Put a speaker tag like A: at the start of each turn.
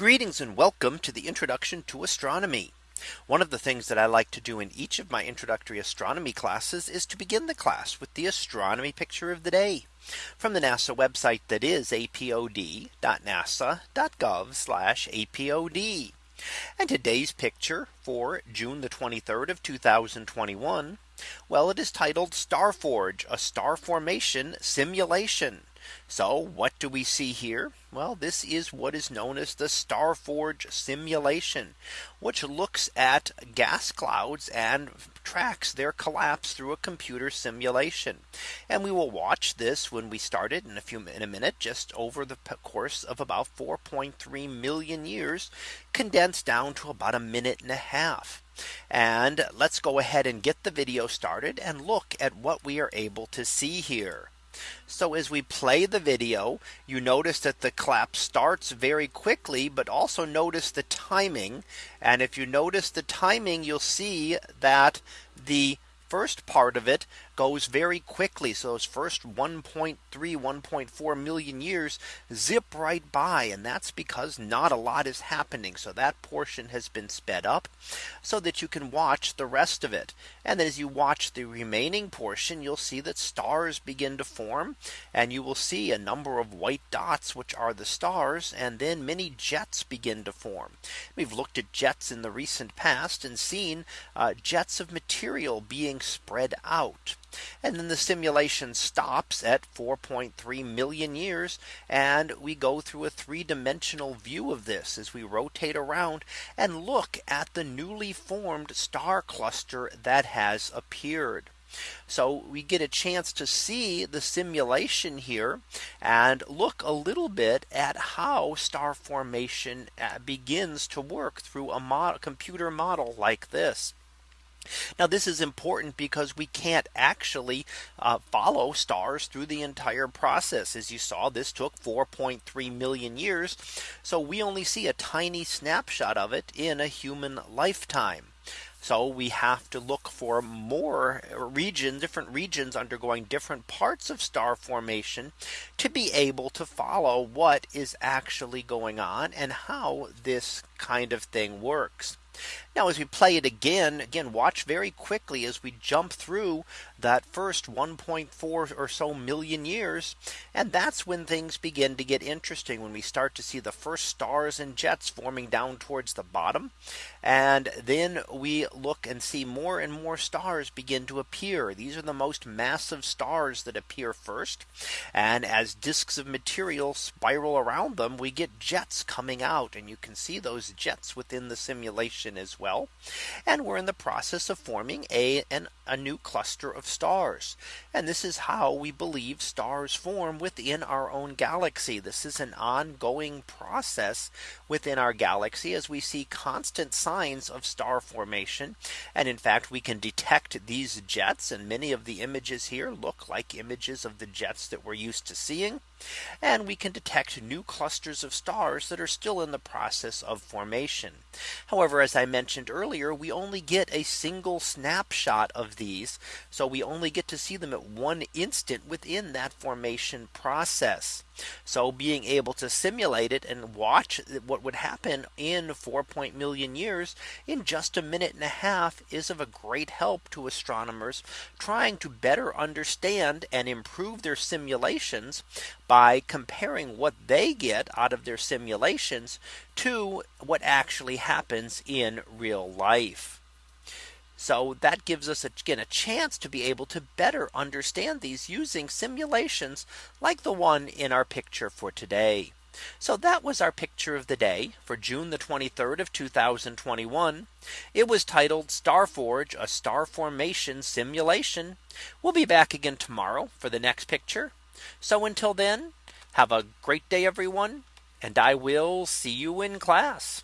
A: Greetings and welcome to the introduction to astronomy. One of the things that I like to do in each of my introductory astronomy classes is to begin the class with the astronomy picture of the day from the NASA website that is apod.nasa.gov apod. And today's picture for June the 23rd of 2021. Well, it is titled Star Forge, a star formation simulation. So what do we see here? Well, this is what is known as the Starforge simulation, which looks at gas clouds and tracks their collapse through a computer simulation. And we will watch this when we it in a few in a minute, just over the course of about 4.3 million years, condensed down to about a minute and a half. And let's go ahead and get the video started and look at what we are able to see here. So as we play the video, you notice that the clap starts very quickly, but also notice the timing. And if you notice the timing, you'll see that the first part of it goes very quickly. So those first 1.3, 1.4 million years zip right by. And that's because not a lot is happening. So that portion has been sped up so that you can watch the rest of it. And then as you watch the remaining portion, you'll see that stars begin to form and you will see a number of white dots, which are the stars. And then many jets begin to form. We've looked at jets in the recent past and seen uh, jets of material being spread out. And then the simulation stops at 4.3 million years. And we go through a three dimensional view of this as we rotate around and look at the newly formed star cluster that has appeared. So we get a chance to see the simulation here and look a little bit at how star formation uh, begins to work through a mod computer model like this. Now this is important because we can't actually uh, follow stars through the entire process. As you saw, this took 4.3 million years. So we only see a tiny snapshot of it in a human lifetime. So we have to look for more uh, regions, different regions undergoing different parts of star formation to be able to follow what is actually going on and how this kind of thing works. Now as we play it again, again, watch very quickly as we jump through that first 1.4 or so million years. And that's when things begin to get interesting when we start to see the first stars and jets forming down towards the bottom. And then we look and see more and more stars begin to appear. These are the most massive stars that appear first. And as disks of material spiral around them, we get jets coming out and you can see those jets within the simulation as well. And we're in the process of forming a, an, a new cluster of stars. And this is how we believe stars form within our own galaxy. This is an ongoing process within our galaxy as we see constant signs of star formation. And in fact, we can detect these jets and many of the images here look like images of the jets that we're used to seeing. And we can detect new clusters of stars that are still in the process of formation. However, as as I mentioned earlier, we only get a single snapshot of these. So we only get to see them at one instant within that formation process. So being able to simulate it and watch what would happen in 4 point million years in just a minute and a half is of a great help to astronomers trying to better understand and improve their simulations by comparing what they get out of their simulations to what actually happens in in real life. So that gives us again a chance to be able to better understand these using simulations like the one in our picture for today. So that was our picture of the day for June the 23rd of 2021. It was titled Starforge, a star formation simulation. We'll be back again tomorrow for the next picture. So until then, have a great day, everyone, and I will see you in class.